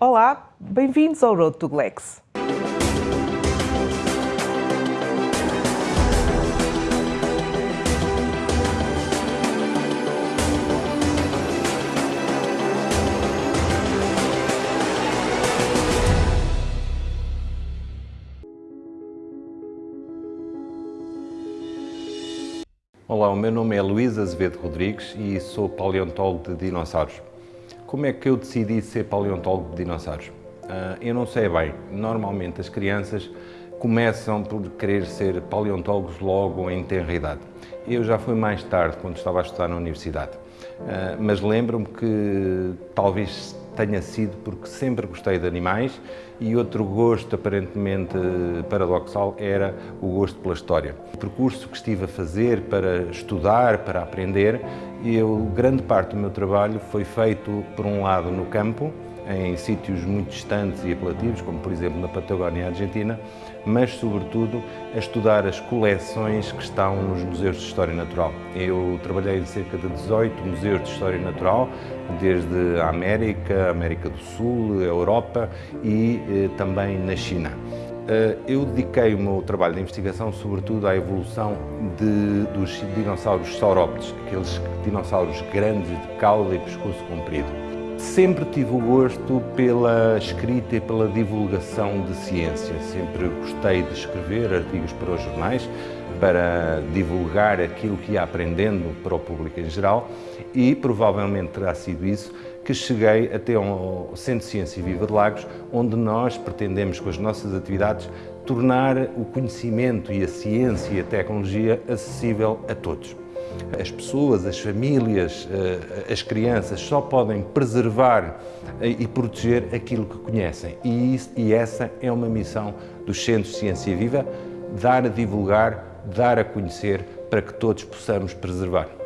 Olá, bem-vindos ao Road to Glex. Olá, o meu nome é Luís Azevedo Rodrigues e sou paleontólogo de dinossauros. Como é que eu decidi ser paleontólogo de dinossauros? Uh, eu não sei bem. Normalmente as crianças começam por querer ser paleontólogos logo em tenra idade. Eu já fui mais tarde, quando estava a estudar na universidade. Uh, mas lembro-me que talvez tenha sido porque sempre gostei de animais e outro gosto aparentemente paradoxal era o gosto pela história. O percurso que estive a fazer para estudar, para aprender, eu, grande parte do meu trabalho foi feito, por um lado, no campo, em sítios muito distantes e apelativos, como por exemplo na Patagónia Argentina, mas sobretudo a estudar as coleções que estão nos museus de História Natural. Eu trabalhei em cerca de 18 museus de História Natural, desde a América, América do Sul, Europa e eh, também na China. Eh, eu dediquei o meu trabalho de investigação sobretudo à evolução de, dos dinossauros saurópodes, aqueles dinossauros grandes de cauda e pescoço comprido. Sempre tive o gosto pela escrita e pela divulgação de ciência. Sempre gostei de escrever artigos para os jornais, para divulgar aquilo que ia aprendendo para o público em geral e provavelmente terá sido isso que cheguei até ao Centro de Ciência Viva de Lagos, onde nós pretendemos, com as nossas atividades, tornar o conhecimento e a ciência e a tecnologia acessível a todos. As pessoas, as famílias, eh, as crianças só podem preservar eh, e proteger aquilo que conhecem. E, isso, e essa é uma missão dos Centros de Ciência Viva, dar a divulgar, dar a conhecer para que todos possamos preservar.